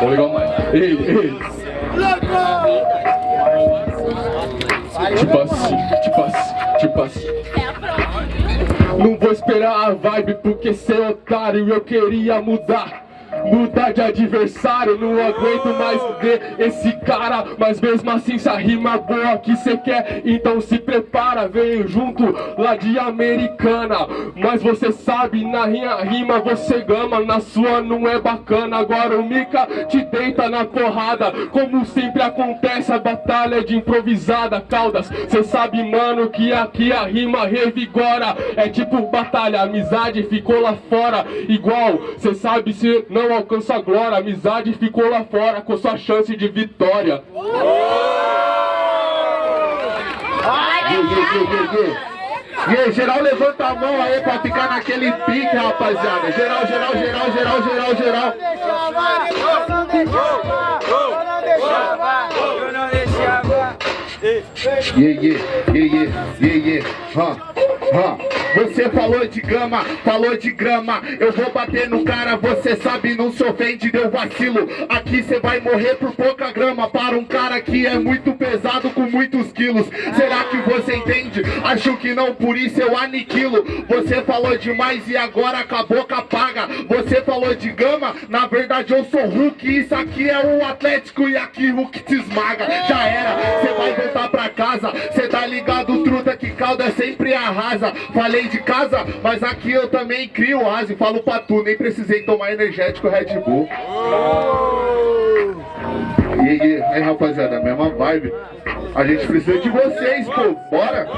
Vamos ligar mais. Ei, ei. Tipo assim, tipo assim, tipo assim. Não vou esperar a vibe porque cê é otário Eu queria mudar Mudar de adversário, não aguento mais ver esse cara. Mas mesmo assim se a rima boa que cê quer Então se prepara, veio junto lá de Americana. Mas você sabe, na minha rima você gama Na sua não é bacana, agora o Mika te deita na porrada Como sempre acontece, a batalha é de improvisada Caldas, cê sabe mano que aqui a rima revigora. É tipo batalha, amizade ficou lá fora Igual, cê sabe se não não alcança a glória, a amizade ficou lá fora com sua chance de vitória. E aí, geral levanta a mão aí pra ficar naquele pique, rapaziada. Geral, geral, geral, geral, geral, geral. Yeah, yeah, yeah, yeah, yeah, yeah. Huh. Você falou de gama, falou de grama. Eu vou bater no cara, você sabe, não se ofende, deu vacilo. Aqui cê vai morrer por pouca grama. Para um cara que é muito pesado com muitos quilos. Será que você entende? Acho que não, por isso eu aniquilo. Você falou demais e agora com a paga Você falou de gama, na verdade eu sou Hulk. Isso aqui é o Atlético e aqui Hulk te esmaga. Já era, cê vai voltar pra casa. Cê tá ligado, truta, calda sempre arrasa. Falei de casa, mas aqui eu também crio asa E falo pra tu, nem precisei tomar energético Red Bull. E aí, aí rapaziada, mesma vibe. A gente precisa de vocês, pô, bora.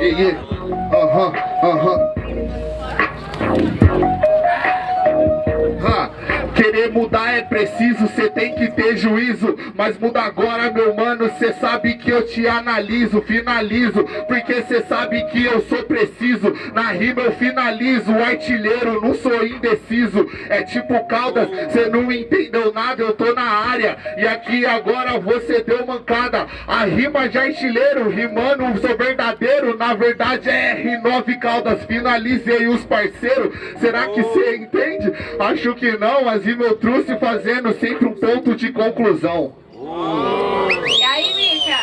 E aí, Querer mudar é preciso, cê tem que ter juízo. Mas muda agora, meu mano, cê sabe que eu te analiso, finalizo. Porque cê sabe que eu sou preciso. Na rima eu finalizo, artilheiro, não sou indeciso. É tipo Caldas, cê não entendeu nada, eu tô na área. E aqui agora você deu mancada. A rima de artilheiro, rimando, sou verdadeiro Na verdade é R9 Caldas, finalizei os parceiros Será que cê entende? Acho que não, mas eu trouxe fazendo sempre um ponto de conclusão. E aí, Mica?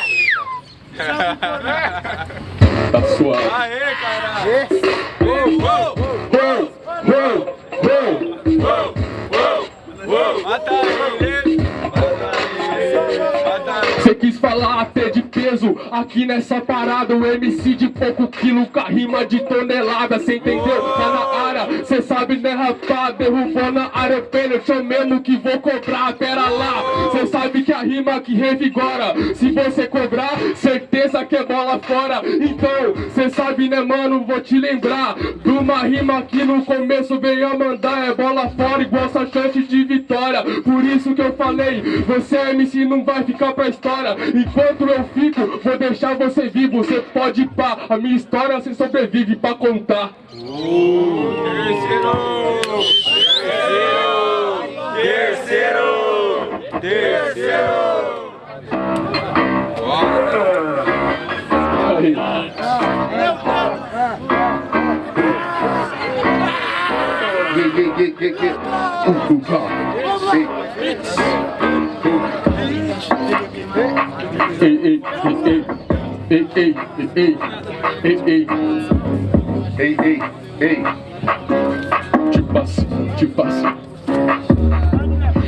tá suave. Aê, caralho! Mata ele! Você quis falar até de peso. Aqui nessa parada o MC de pouco quilo Com a rima de tonelada Cê entendeu? Tá na área Cê sabe né rapaz? Derrubou na área pênalti Eu mesmo que vou cobrar. Pera lá Cê sabe que a rima que revigora. Se você cobrar Certeza que é bola fora. Então cê sabe né mano? Vou te lembrar De uma rima que no começo veio a mandar. É bola fora igual essa chance de vitória. Por isso que eu falei Você é MC não vai ficar pra história Enquanto eu fico, vou deixar você vivo Você pode ir pá, a minha história você sobrevive pra contar uh, Terceiro! Terceiro! Terceiro! Terceiro! Aí. Yeah, ei, ei, ei, ei, ei, ei, ei, ei, ei, te passo, te passo.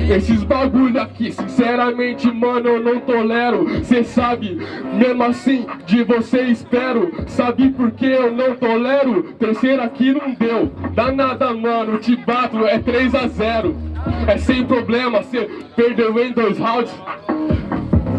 Esses bagulho aqui, sinceramente, mano, eu não tolero Cê sabe, mesmo assim, de você espero Sabe por que eu não tolero? Terceiro aqui não deu Dá nada, mano, te bato, é 3 a 0 É sem problema, cê perdeu em dois rounds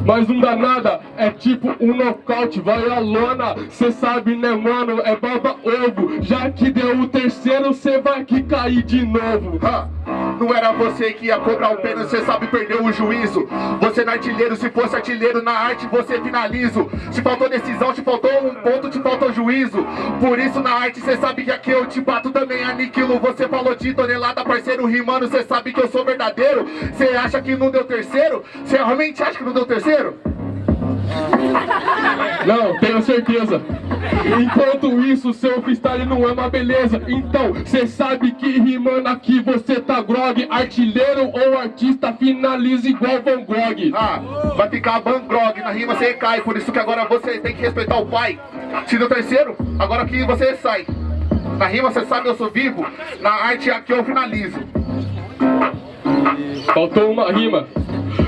mas não dá nada, é tipo um nocaute, vai a lona. Cê sabe né mano, é baba ovo. Já que deu o terceiro, cê vai que cair de novo. Ha. Não era você que ia cobrar o pênalti, cê sabe perdeu o juízo. Você não é artilheiro, se fosse artilheiro na arte você finalizo Se faltou decisão, te faltou um ponto, te faltou juízo. Por isso na arte cê sabe que aqui eu te bato também aniquilo. Você falou de tonelada, parceiro rimando, cê sabe que eu sou verdadeiro. Cê acha que não deu terceiro? Cê realmente acha que não deu terceiro? Não, tenho certeza. Enquanto isso, seu freestyle não é uma beleza. Então, cê sabe que rimando aqui você tá grog. Artilheiro ou artista finaliza igual Van Gogh. Ah, vai ficar Van Gogh, na rima você cai, por isso que agora você tem que respeitar o pai. Se no terceiro, agora que você sai. Na rima você sabe eu sou vivo, na arte aqui eu finalizo. Faltou uma rima,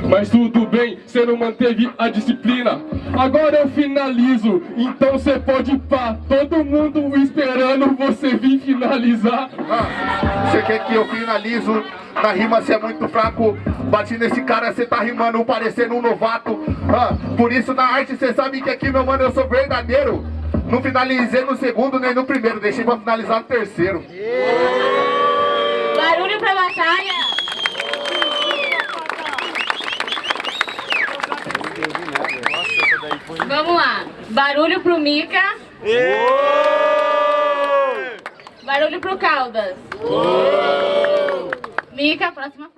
mas tudo bem, você não manteve a disciplina. Agora eu finalizo, então você pode ir pá. Todo mundo esperando você vir finalizar. Ah, você quer que eu finalizo? Na rima você é muito fraco. Bati nesse cara, você tá rimando parecendo um novato. Ah, por isso na arte você sabe que aqui, meu mano, eu sou verdadeiro. Não finalizei no segundo nem no primeiro, deixei pra finalizar no terceiro. Barulho pra batalha. Vamos lá. Barulho pro Mica. Barulho pro Caldas. Mica, próxima.